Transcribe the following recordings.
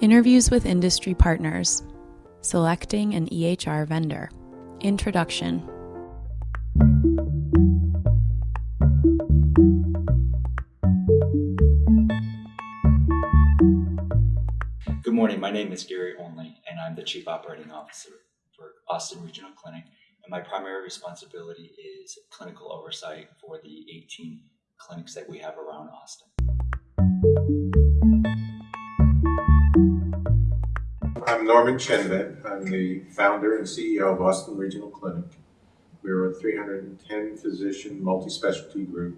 Interviews with industry partners. Selecting an EHR vendor. Introduction. Good morning. My name is Gary Only, and I'm the Chief Operating Officer for Austin Regional Clinic. And my primary responsibility is clinical oversight for the 18 clinics that we have around Austin. I'm Norman Chenven. I'm the founder and CEO of Austin Regional Clinic. We're a 310 physician multi-specialty group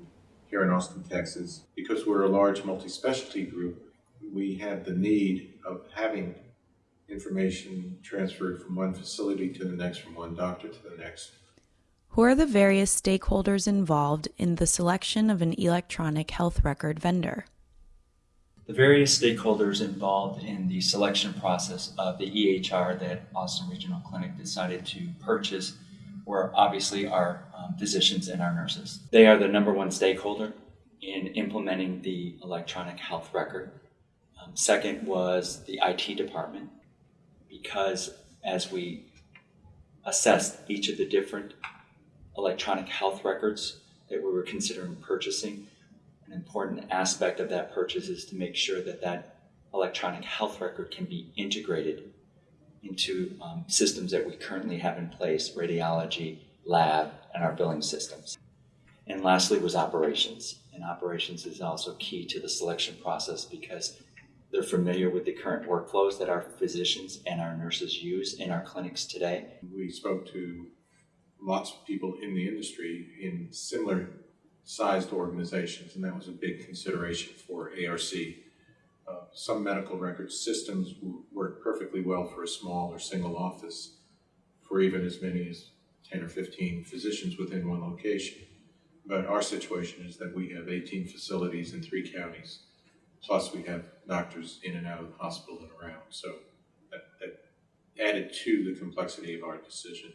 here in Austin, Texas. Because we're a large multi-specialty group, we had the need of having information transferred from one facility to the next, from one doctor to the next. Who are the various stakeholders involved in the selection of an electronic health record vendor? The various stakeholders involved in the selection process of the EHR that Austin Regional Clinic decided to purchase were obviously our um, physicians and our nurses. They are the number one stakeholder in implementing the electronic health record. Um, second was the IT department, because as we assessed each of the different electronic health records that we were considering purchasing, an important aspect of that purchase is to make sure that that electronic health record can be integrated into um, systems that we currently have in place radiology, lab, and our billing systems. And lastly was operations. And operations is also key to the selection process because they're familiar with the current workflows that our physicians and our nurses use in our clinics today. We spoke to lots of people in the industry in similar sized organizations, and that was a big consideration for ARC. Uh, some medical record systems work perfectly well for a small or single office for even as many as 10 or 15 physicians within one location. But our situation is that we have 18 facilities in three counties, plus we have doctors in and out of the hospital and around. So that, that added to the complexity of our decision.